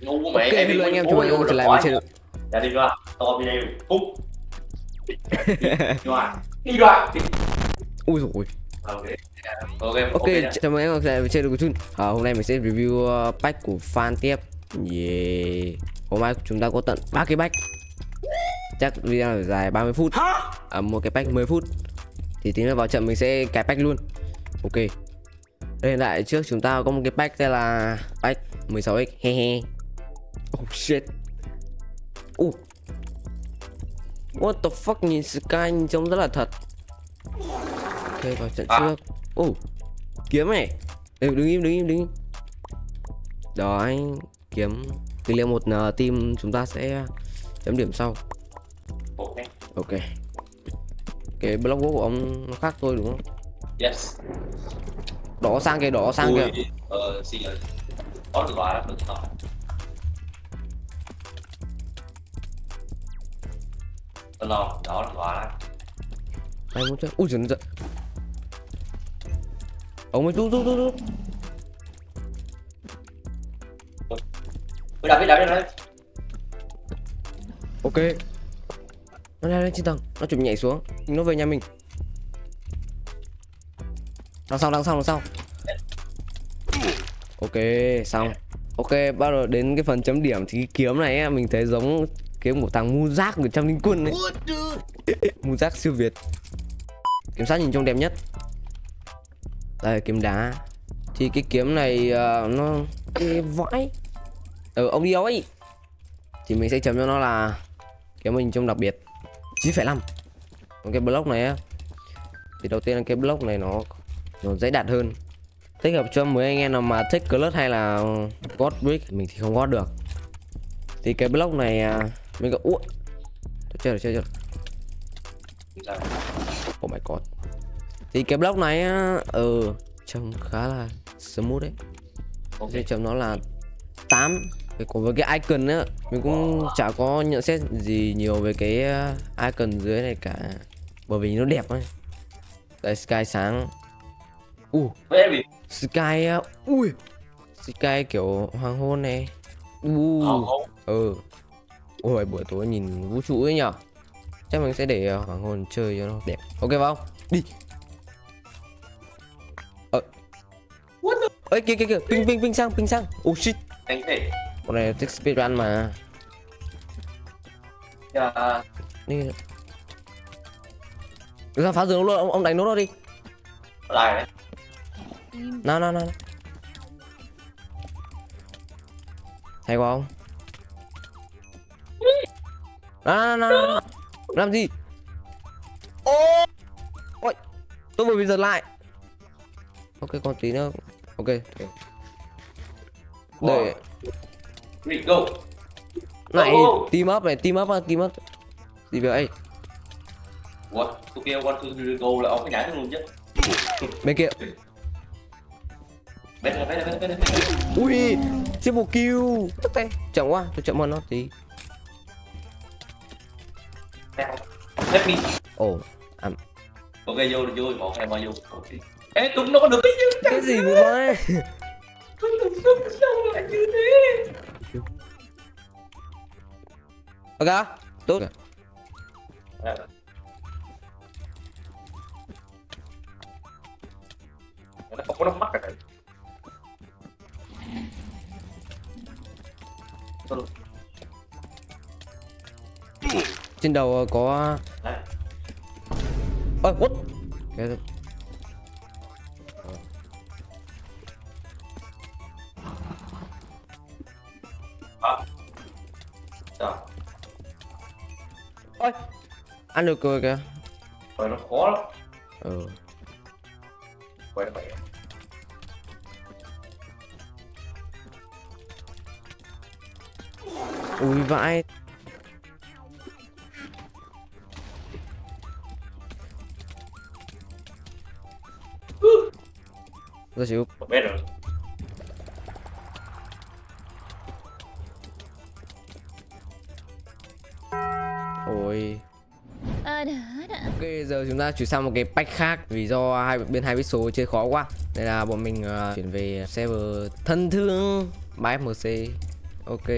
ngu mẹ Ok, em đi anh em, anh em trở lại rồi với quá. channel Dạ đi ra to video phút đi ra ra Ui dồi ôi. ok. Ok Ok, ok đã. chào mừng em trở lại với channel của Chun à, Hôm nay mình sẽ review uh, pack của fan tiếp. Yeah. Hôm nay chúng ta có tận 3 cái pack. Chắc video này dài 30 phút. À, Một cái pack 10 phút. Thì tính là vào trận mình sẽ cài pack luôn. Ok. Đây hiện tại trước chúng ta có một cái pack tên là Pack 16x he he Oh shit. Uh What the fuck nhìn Sky nhìn trông rất là thật. Ok vào trận À. trước. Oh Kiếm này. Ê, Đứng im đứng im đứng im. Đó anh Kiếm Tỷ lệ một uh, team chúng ta sẽ chấm điểm sau. Ok. Ok. Cái block của ông nó khác tôi đúng không? yes. Đỏ sang kìa đỏ sang kìa. Ờ xin lỗi. Có được gọi được rồi Tôi lo đó được gọi đó Đây muốn chơi. Ui giời giời. Ông mới rút rút rút rút. Ui đập đi đập đi đi. Ok. Nó leo lên trên tầng. Nó chuẩn nhảy xuống. Nó về nhà mình. Đằng sau đằng sau đằng sau. Ok xong. Ok bắt đầu đến cái phần chấm điểm. Thì cái kiếm này mình thấy giống Kiếm của thằng Mu Giác của trăm linh quân ấy. Mu Giác siêu Việt. Kiếm sát nhìn trông đẹp nhất. Đây kiếm đá. Thì cái kiếm này ờ, nó cái vãi. Ừ ông đi đâu ấy? Thì mình sẽ chấm cho nó là Kiếm mình trông đặc biệt. 9,5 Còn cái block này á Thì đầu tiên là cái block này nó Nó dễ đạt hơn. Thích hợp cho mấy anh em nào mà thích clutch hay là God brick Mình thì không God được. Thì cái block này à, Mình có Ủa? Chơi rồi chơi rồi Sao? Oh my god. Thì cái block này á Ừ Trông khá là smooth đấy. Ok. Sẽ chấm nó là 8 Cái- Còn với cái icon á Mình cũng chả có nhận xét gì nhiều về cái uh, icon dưới này cả. Bởi vì nó đẹp ấy. Đây sky sáng. Uh em bị Sky uh, Ui. Sky kiểu hoàng hôn này. Ờ, Uh Ừ Ôi buổi tối nhìn vũ trụ ấy nhở Chắc mình sẽ để uh, hoàng hôn chơi cho nó đẹp. Ok không? Đi. Ờ. What the Ê kìa kìa kìa Ping ping ping sang ping sang. Oh shit. Đánh thể này thích speedrun mà. Dạ. Đi. Ra phá rừng luôn ông, ông đánh nó đó đi. Lại đấy. Nào nào nào. Hay quá không Nào nào nào, nào. Làm gì? Ô! Ôi Tôi vừa bị giật lại. Ok còn tí nữa. Ok Để Ready go. Này Oh. team up này team up team up. Gì vậy? What? Tôi kêu one two three go là ông phải nhảy luôn chứ. Bên kia. Bên này bên này bên này Ui Triple kill. Tức tay Chậm quá Tôi chậm hơn nó tí Let me. Ồ Ok vô vô một em vào vô. Ok. Ê tụi nó có được cái gì Cái gì vậy? Vậy Tụi nó sao lại như thế. Ok Tốt Nó không có nắm mắt rồi Trên đầu ờ, có Đấy. Ôi what? Cái À. Sao? Ôi Ăn được rồi kìa. Rồi nó khó lắm. Ừ. Quay mẹ Ui vãi Ra chịu Một mét rồi. Ôi. Đã. Ok giờ chúng ta chuyển sang một cái pack khác Vì do hai bên hai biết số chơi khó quá. Nên là bọn mình ờ, chuyển về server thân thương 3FMC Ok,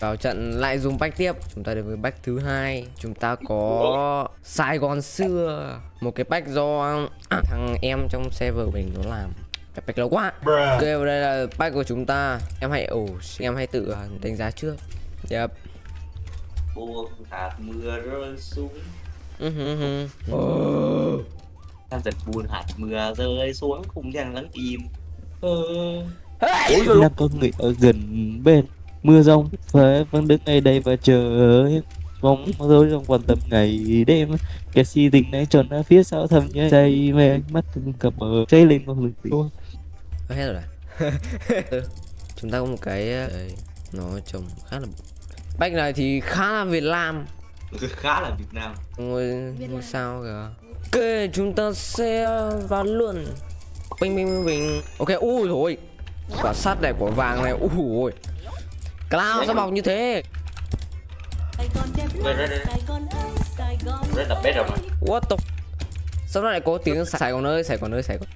vào trận lại dùng bách tiếp. Chúng ta đến với bách thứ hai. Chúng ta có Sài Gòn xưa. Một cái bách do thằng em trong server mình nó làm Cái bách lâu quá. Ok, và đây là bách của chúng ta. Em hãy, ồ, em hãy tự à, đánh giá trước. Yep. Buông hạt mưa rơi xuống. Ừ hừ hừ. Ồ. đang giật buồn hạt mưa rơi xuống cùng dàn lắng im. Ờ. Hey! Đang có người ở gần bên. Mưa rông Và vẫn đứng ngay đây và chờ Mong dối trong quan tâm ngày đêm. Kẻ si tình này tròn ở phía sau thầm nhớ say mê ánh mắt từng cặp bờ cháy lên con lực tình Ờ, hết rồi. À? Ừ. Chúng ta có một cái ờ, đây, nó trông khá là bách này thì khá là Việt Nam. Khá là Việt Nam. Ngôi ngôi sao kìa. Ok chúng ta sẽ vào luôn. Bình bình bình bình ok ui rồi. Quả sắt này quả vàng này ui ui Cloud sao bọc như thế? What the sao nó lại có tiếng Sài Gòn ơi Sài Gòn ơi Sài Gòn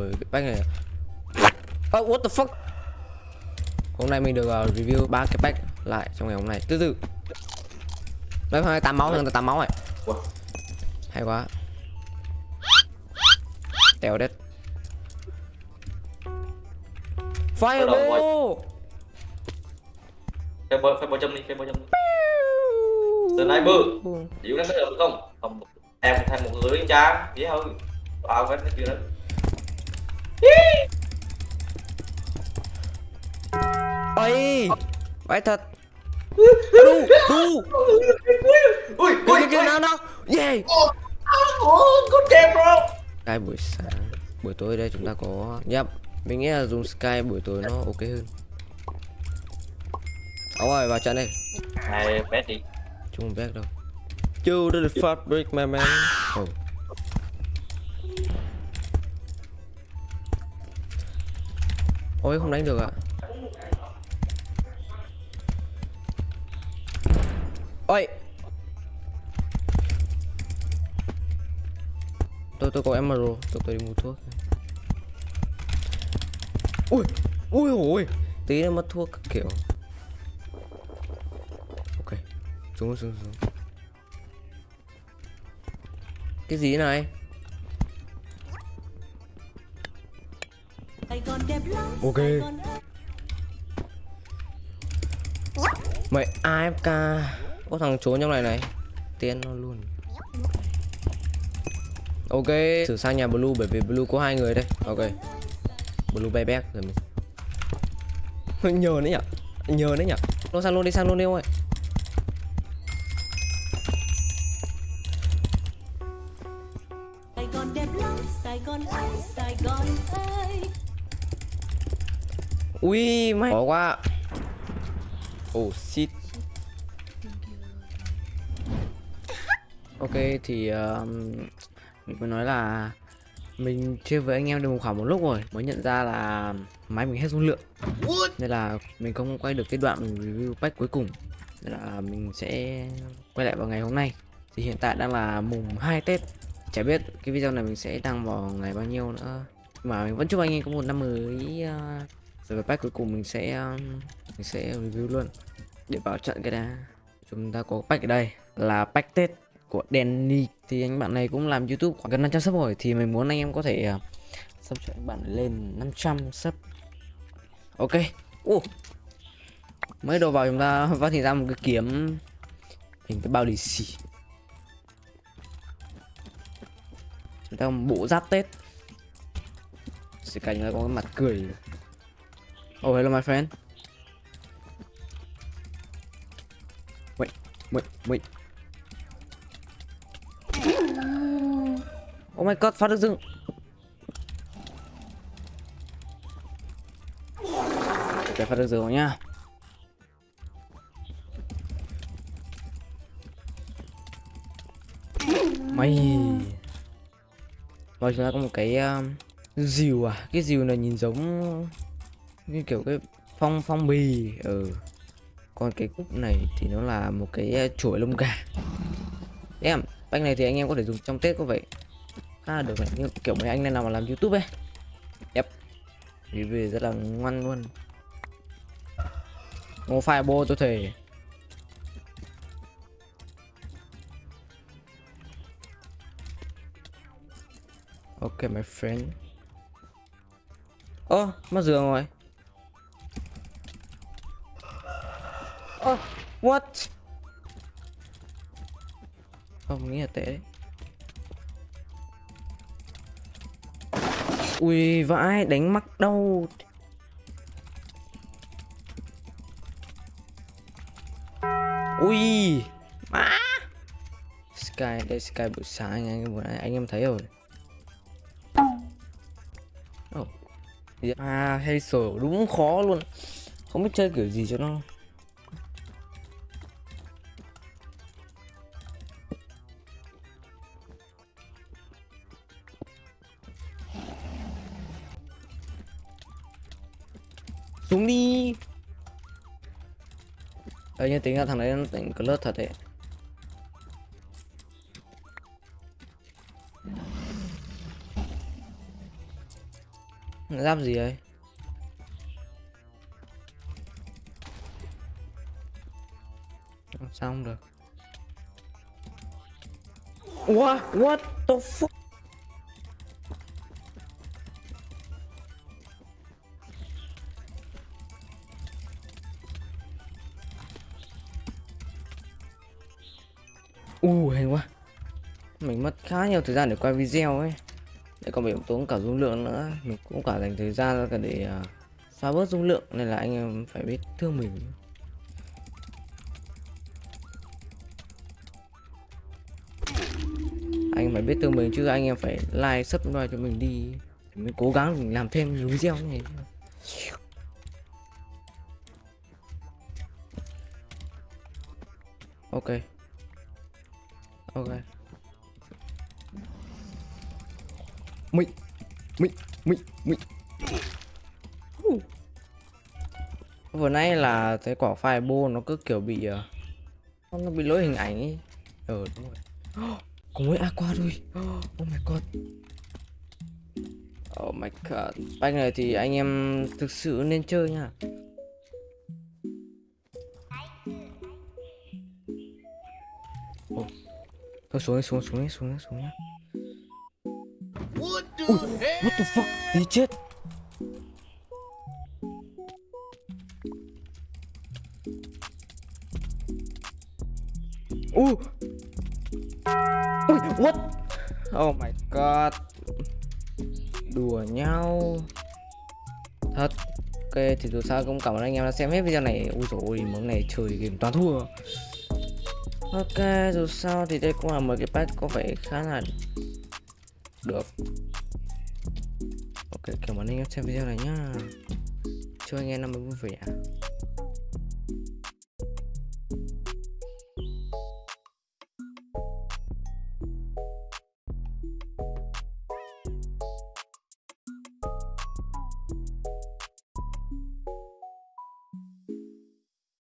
ui cái bách này. Oh, what the fuck? Hôm nay mình được uh, review ba cái pack lại trong ngày hôm nay. Từ từ. Đây hai tám máu thằng tám máu này hay quá. Tèo Bắt đầu fireball phải bơi phải bơi châm đi phải bơi châm đi. Sniper. Chịu đánh cái được không? Không. Em thêm một người cha dễ hơn. Vào cái chưa đó ơi phải thật. Đu đu. Ui kia ui kia nào nào. Yeah. Con kẹp bro Sky buổi sáng buổi tối đây chúng ta có yep mình nghĩ là dùng Sky buổi tối nó ok hơn. Áo rồi vào trận đây này bét đi. Chúng không biết đâu. You did the fabric my man. Oh. Ôi không đánh được ạ Ôi. Tôi tôi có emerald, Tôi tôi đi mua thuốc. Ui Ui ui Tí nữa mất thuốc kiểu. Ok, Xuống xuống xuống. Cái gì này? Ok. Mày AFK có thằng trốn trong này này. Tiên nó luôn. Ok Thử sang nhà Blue bởi vì Blue có hai người đây. Ok. Blue bay back rồi mình. Nhờ đấy nhở Nhờ đấy nhở Nó sang luôn đi sang luôn đi ông ơi. Ui mày Khó quá. Oh shit Ok thì um, Mình mới nói là Mình chơi với anh em được một khoảng một lúc rồi Mới nhận ra là máy mình hết dung lượng. Nên là mình không quay được cái đoạn mình review pack cuối cùng. Nên là mình sẽ quay lại vào ngày hôm nay. Thì hiện tại đang là mùng 2 Tết. Chả biết cái video này mình sẽ đăng vào ngày bao nhiêu nữa. Mà mình vẫn chúc anh em có một năm mới uh, rồi cái pack cuối cùng mình sẽ um, mình sẽ review luôn. Để vào trận cái đã. Chúng ta có pack ở đây là pack tết của Danny. Thì anh bạn này cũng làm YouTube khoảng gần 500 sub rồi. Thì mình muốn anh em có thể uh, sub cho anh bạn lên 500 sub. Ok. Uh. mới đồ vào chúng ta phát hiện ra một cái kiếm. Hình cái bao lì xì. Chúng ta có một bộ giáp tết. Sự cảnh là có cái mặt cười. Oh, hello, my friend. Wait, wait, wait. Oh my god, phát được rừng. để phát được rừng nhá. nha. Mày. Rồi chúng ta có một cái à, um, dìu à, cái dìu này nhìn giống như kiểu cái phong phong bì ừ còn cái cúc này thì nó là một cái à, chuỗi lông gà em bánh này thì anh em có thể dùng trong tết có vậy khá là được này kiểu mấy anh này nào mà làm youtube ấy. Yep. Review rất là ngoan luôn. Ngô Fireball tôi thề. Ok my friend. Ơ, oh, mất giường rồi. Ơ, what? Không, nghĩ là tệ đấy. Ui, vãi, đánh mắc đâu? Ui Má! Sky, đây Sky buổi sáng anh, anh, buổi anh em thấy rồi. Oh. À, hay sổ đúng khó luôn. Không biết chơi kiểu gì cho nó. Xuống đi Ờ như tính ra thằng đấy nó tỉnh club thật đấy Giáp gì ấy Sao không được What? What the fuck? U hay quá. Mình mất khá nhiều thời gian để quay video ấy. Để còn bị tốn cả dung lượng nữa. Mình cũng cả dành thời gian ra cả để à, uh, xóa bớt dung lượng Nên là anh em phải biết thương mình. Anh em phải biết thương mình chứ anh em phải like, subscribe cho mình đi. Mình cố gắng mình làm thêm video này. Ok ok. Mị mị mị mị vừa nãy là cái quả fireball nó cứ kiểu bị uh, nó bị lỗi hình ảnh ấy ờ đúng rồi. Có mỗi aqua rồi oh my god. Oh my god. Banh này thì anh em thực sự nên chơi nha Thôi xuống đi, xuống xuống đi, xuống đi, xuống nhá. Ui, what the fuck? Đi chết. Ui. Ui, what? Oh my god. Đùa nhau. Thật. Ok, thì dù sao cũng cảm ơn anh em đã xem hết video này. Ui dồi ôi, món này chơi game toàn thua. Ok, dù sao thì đây cũng là một cái patch có vẻ khá là được. Ok, cảm ơn anh em xem video này nhá. Chúc anh em năm mới vui vẻ.